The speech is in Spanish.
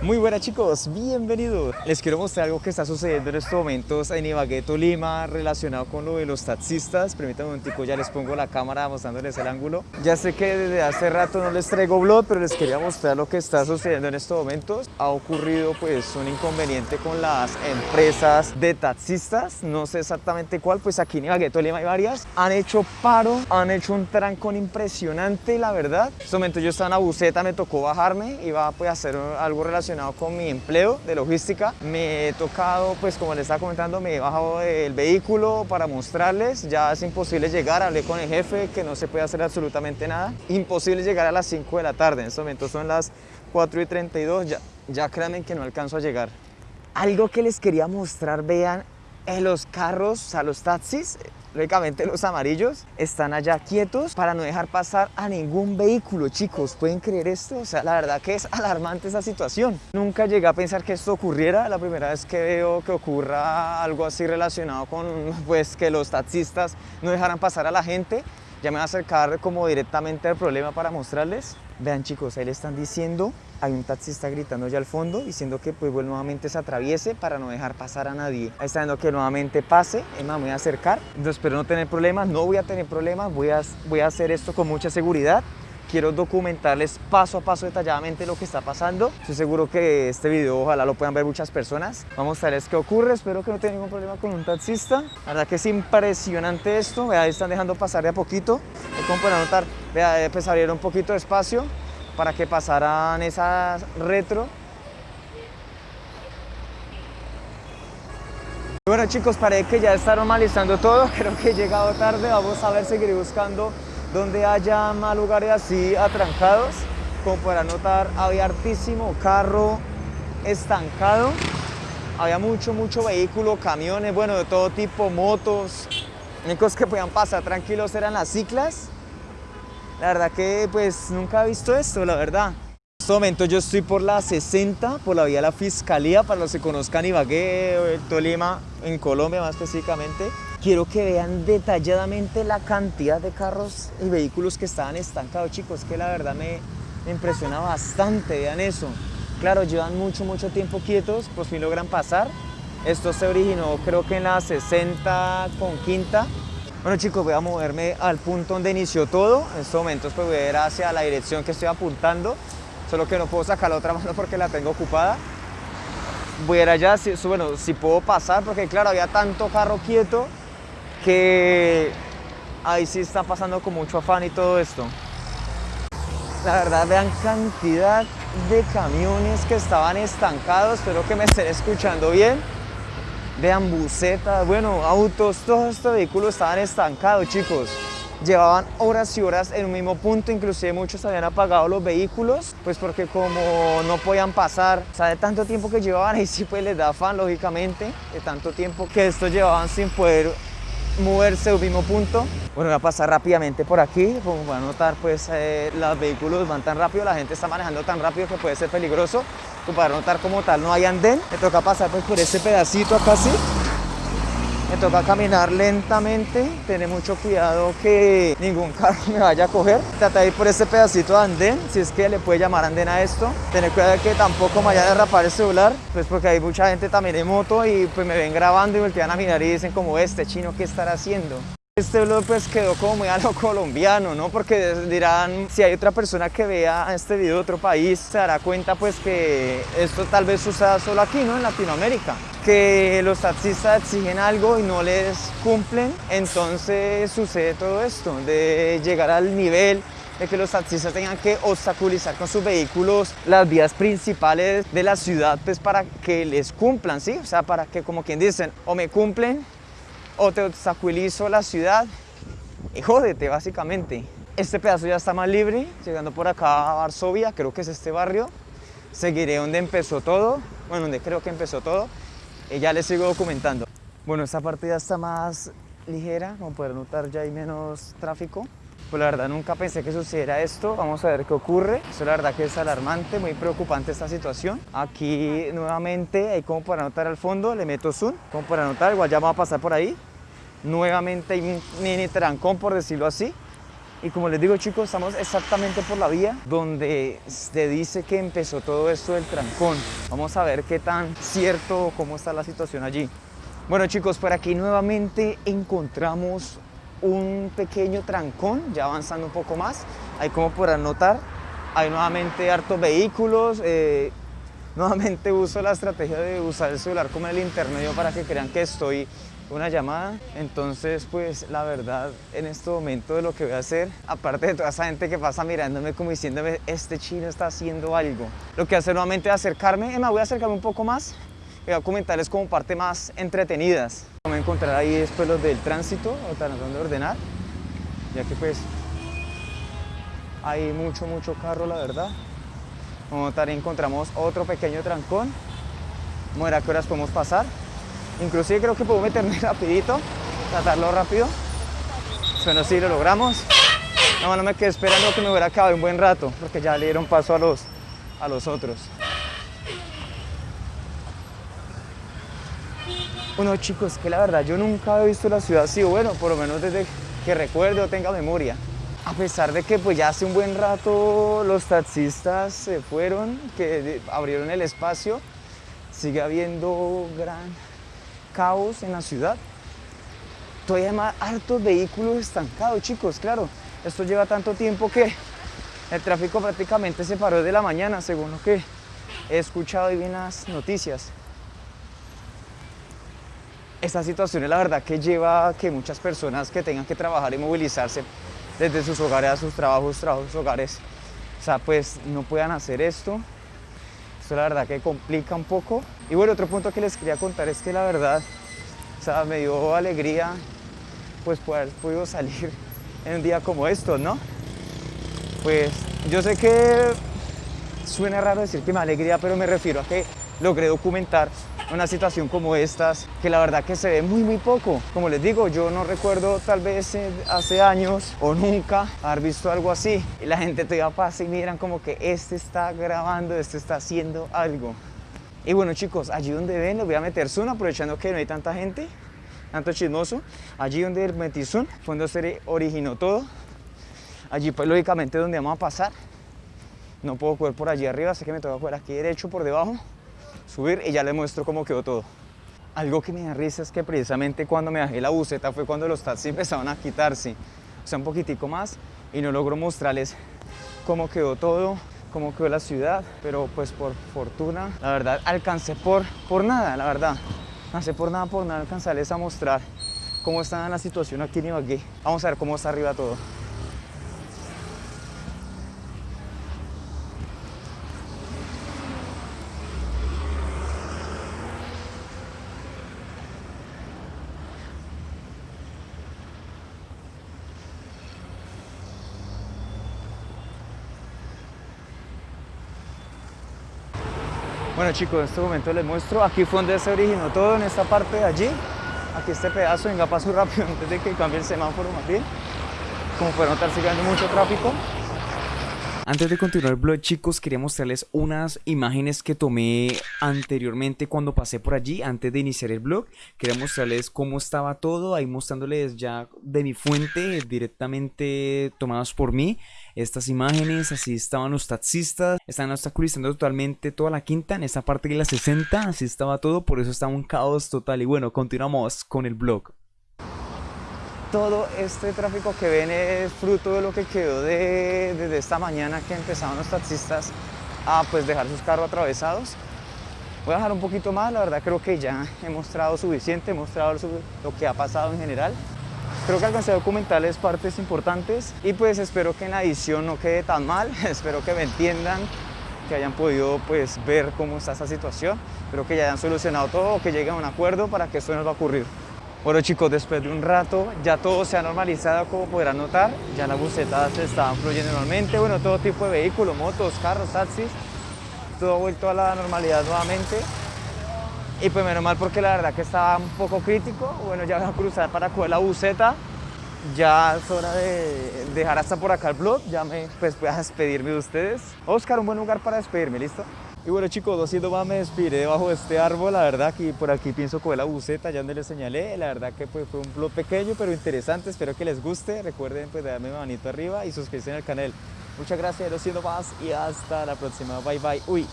Muy buenas chicos, bienvenidos. Les quiero mostrar algo que está sucediendo en estos momentos en Ibagué, Tolima, relacionado con lo de los taxistas. Permítanme un tico, ya les pongo la cámara mostrándoles el ángulo. Ya sé que desde hace rato no les traigo vlog, pero les quería mostrar lo que está sucediendo en estos momentos. Ha ocurrido pues un inconveniente con las empresas de taxistas, no sé exactamente cuál, pues aquí en Ibagué, Tolima hay varias. Han hecho paro, han hecho un trancón impresionante, la verdad. En este momento yo estaba en la buceta, me tocó bajarme, iba pues a hacer algo relacionado con mi empleo de logística. Me he tocado, pues como les estaba comentando, me he bajado del vehículo para mostrarles. Ya es imposible llegar, hablé con el jefe que no se puede hacer absolutamente nada. Imposible llegar a las 5 de la tarde, en este momento son las 4 y 32, ya, ya créanme que no alcanzo a llegar. Algo que les quería mostrar, vean, en los carros, o sea, los taxis, los amarillos, están allá quietos para no dejar pasar a ningún vehículo, chicos. ¿Pueden creer esto? O sea, la verdad que es alarmante esa situación. Nunca llegué a pensar que esto ocurriera. La primera vez que veo que ocurra algo así relacionado con, pues, que los taxistas no dejaran pasar a la gente. Ya me voy a acercar como directamente al problema para mostrarles. Vean chicos, ahí le están diciendo, hay un taxista gritando ya al fondo, diciendo que pues bueno, nuevamente se atraviese para no dejar pasar a nadie. Ahí está diciendo que nuevamente pase, más, me voy a acercar. Espero no tener problemas, no voy a tener problemas, voy a, voy a hacer esto con mucha seguridad quiero documentarles paso a paso detalladamente lo que está pasando. Estoy seguro que este video ojalá lo puedan ver muchas personas. Vamos a mostrarles qué ocurre, espero que no tengan ningún problema con un taxista. La verdad que es impresionante esto, vea, están dejando pasar de a poquito. Como pueden notar, vea, pues abrieron un poquito de espacio para que pasaran esas retro. Bueno chicos, parece que ya está normalizando todo, creo que he llegado tarde, vamos a ver, seguir buscando donde haya más lugares así atrancados. Como podrán notar, había hartísimo carro estancado. Había mucho, mucho vehículo, camiones, bueno, de todo tipo, motos. Únicos que podían pasar tranquilos eran las ciclas. La verdad que pues nunca he visto esto, la verdad. En este momento yo estoy por la 60, por la vía de la Fiscalía, para los que conozcan Ibagué, Tolima, en Colombia más específicamente. Quiero que vean detalladamente la cantidad de carros y vehículos que estaban estancados, chicos, que la verdad me, impresiona bastante, vean eso. Claro, llevan mucho, mucho tiempo quietos, por fin logran pasar. Esto se originó creo que en la 60 con quinta. Bueno chicos, voy a moverme al punto donde inició todo. En estos momentos pues voy a ir hacia la dirección que estoy apuntando. Solo que no puedo sacar la otra mano porque la tengo ocupada. Voy a ir allá, si, bueno, si puedo pasar, porque claro, había tanto carro quieto que ahí sí está pasando con mucho afán y todo esto. La verdad, vean cantidad de camiones que estaban estancados, espero que me estén escuchando bien. Vean bucetas, bueno, autos, todos estos vehículos estaban estancados, chicos. Llevaban horas y horas en un mismo punto, inclusive muchos habían apagado los vehículos, pues porque como no podían pasar, o sea, de tanto tiempo que llevaban, ahí sí pues les da afán, lógicamente, de tanto tiempo que estos llevaban sin poder moverse un mismo punto. Bueno, voy a pasar rápidamente por aquí, como van a notar, pues eh, los vehículos van tan rápido, la gente está manejando tan rápido que puede ser peligroso. Como para notar como tal no hay andén, me toca pasar pues, por ese pedacito acá así. Me toca caminar lentamente, tener mucho cuidado que ningún carro me vaya a coger. Trata de ir por ese pedacito de andén, si es que le puede llamar andén a esto. Tener cuidado de que tampoco me vaya a derrapar el celular, pues porque hay mucha gente también en moto y pues me ven grabando y voltean a mirar y dicen como este chino, ¿qué estará haciendo? Este blog pues quedó como muy a lo colombiano, ¿no? Porque dirán, si hay otra persona que vea este video de otro país, se dará cuenta pues que esto tal vez suceda solo aquí, ¿no? En Latinoamérica. Que los taxistas exigen algo y no les cumplen, entonces sucede todo esto, de llegar al nivel de que los taxistas tengan que obstaculizar con sus vehículos las vías principales de la ciudad pues para que les cumplan, ¿sí? O sea, para que como quien dicen, o me cumplen o te obstaculizo la ciudad y jódete básicamente. Este pedazo ya está más libre, llegando por acá a Varsovia, creo que es este barrio. Seguiré donde empezó todo, bueno, donde creo que empezó todo, y ya les sigo documentando. Bueno, esta parte está más ligera, como pueden notar ya hay menos tráfico. Pues la verdad nunca pensé que sucediera esto, vamos a ver qué ocurre. Eso la verdad que es alarmante, muy preocupante esta situación. Aquí nuevamente, ahí como para notar al fondo, le meto zoom, como para notar, igual ya vamos a pasar por ahí. Nuevamente hay un mini trancón, por decirlo así. Y como les digo chicos, estamos exactamente por la vía donde se dice que empezó todo esto del trancón. Vamos a ver qué tan cierto, cómo está la situación allí. Bueno chicos, por aquí nuevamente encontramos un pequeño trancón, ya avanzando un poco más. Ahí como podrán notar, hay nuevamente hartos vehículos. Eh, nuevamente uso la estrategia de usar el celular como el intermedio para que crean que estoy una llamada. Entonces, pues la verdad, en este momento de lo que voy a hacer, aparte de toda esa gente que pasa mirándome como diciéndome, este chino está haciendo algo, lo que hacer nuevamente es acercarme, me voy a acercarme un poco más voy a comentarles como parte más entretenidas. Voy a encontrar ahí después los del tránsito, o tratando de ordenar, ya que pues hay mucho, mucho carro, la verdad. A notar, encontramos otro pequeño trancón. Vamos a horas podemos pasar. Inclusive creo que puedo meterme rapidito, tratarlo rápido. Bueno, sí, lo logramos. No, no me quedé esperando que me hubiera acabado un buen rato, porque ya le dieron paso a los, a los otros. Bueno chicos, que la verdad yo nunca he visto la ciudad así, bueno, por lo menos desde que recuerdo o tenga memoria. A pesar de que pues ya hace un buen rato los taxistas se fueron, que abrieron el espacio, sigue habiendo gran caos en la ciudad. Todavía hay más hartos vehículos estancados, chicos, claro. Esto lleva tanto tiempo que el tráfico prácticamente se paró de la mañana, según lo que he escuchado y vi en las noticias. Esta situación es la verdad que lleva a que muchas personas que tengan que trabajar y movilizarse desde sus hogares a sus trabajos, trabajos, hogares, o sea, pues no puedan hacer esto. Esto la verdad que complica un poco. Y bueno, otro punto que les quería contar es que la verdad, o sea, me dio alegría pues poder podido salir en un día como estos, ¿no? Pues yo sé que suena raro decir que me alegría, pero me refiero a que logré documentar una situación como estas, que la verdad que se ve muy muy poco. Como les digo, yo no recuerdo tal vez eh, hace años o nunca haber visto algo así. Y la gente todavía pasa y miran como que este está grabando, este está haciendo algo. Y bueno chicos, allí donde ven les voy a meter zoom aprovechando que no hay tanta gente, tanto chismoso. Allí donde metí zoom fue donde se originó todo. Allí pues lógicamente donde vamos a pasar. No puedo coger por allí arriba, así que me toca coger aquí derecho por debajo subir y ya les muestro cómo quedó todo. Algo que me da risa es que precisamente cuando me bajé la buceta fue cuando los taxis empezaron a quitarse, o sea, un poquitico más, y no logro mostrarles cómo quedó todo, cómo quedó la ciudad, pero pues por fortuna, la verdad, alcancé por, por nada, la verdad. Alcancé por nada, por nada, alcanzarles a mostrar cómo está la situación aquí en Ibagué. Vamos a ver cómo está arriba todo. Bueno chicos, en este momento les muestro, aquí fue donde se originó todo, en esta parte de allí. Aquí este pedazo, venga paso rápido antes de que cambie el semáforo más bien. Como pueden notar sigue habiendo mucho tráfico. Antes de continuar el blog chicos quería mostrarles unas imágenes que tomé anteriormente cuando pasé por allí antes de iniciar el blog Quería mostrarles cómo estaba todo ahí mostrándoles ya de mi fuente directamente tomadas por mí estas imágenes, así estaban los taxistas, están obstaculizando totalmente toda la quinta, en esta parte de la 60, así estaba todo, por eso estaba un caos total y bueno, continuamos con el blog. Todo este tráfico que ven es fruto de lo que quedó de, desde esta mañana que empezaron los taxistas a pues dejar sus carros atravesados. Voy a dejar un poquito más, la verdad creo que ya he mostrado suficiente, he mostrado lo que ha pasado en general. Creo que alcancé a documentarles partes importantes y pues espero que en la edición no quede tan mal, espero que me entiendan, que hayan podido pues ver cómo está esta situación, espero que ya hayan solucionado todo, que lleguen a un acuerdo para que esto no va a ocurrir. Bueno chicos, después de un rato ya todo se ha normalizado como podrán notar, ya las bucetas se estaban fluyendo normalmente, bueno todo tipo de vehículos, motos, carros, taxis, todo ha vuelto a la normalidad nuevamente y pues menos mal porque la verdad que estaba un poco crítico. Bueno, ya voy a cruzar para coger la buceta. Ya es hora de dejar hasta por acá el blog. Ya me pues voy a despedirme de ustedes. Oscar, un buen lugar para despedirme, ¿listo? Y bueno chicos, haciendo más me despediré debajo de este árbol, la verdad que por aquí pienso coger la buceta, ya donde les señalé, la verdad que pues, fue un blog pequeño pero interesante, espero que les guste, recuerden pues darme manito arriba y suscribirse al canal. Muchas gracias, siendo más y hasta la próxima, bye bye, uy.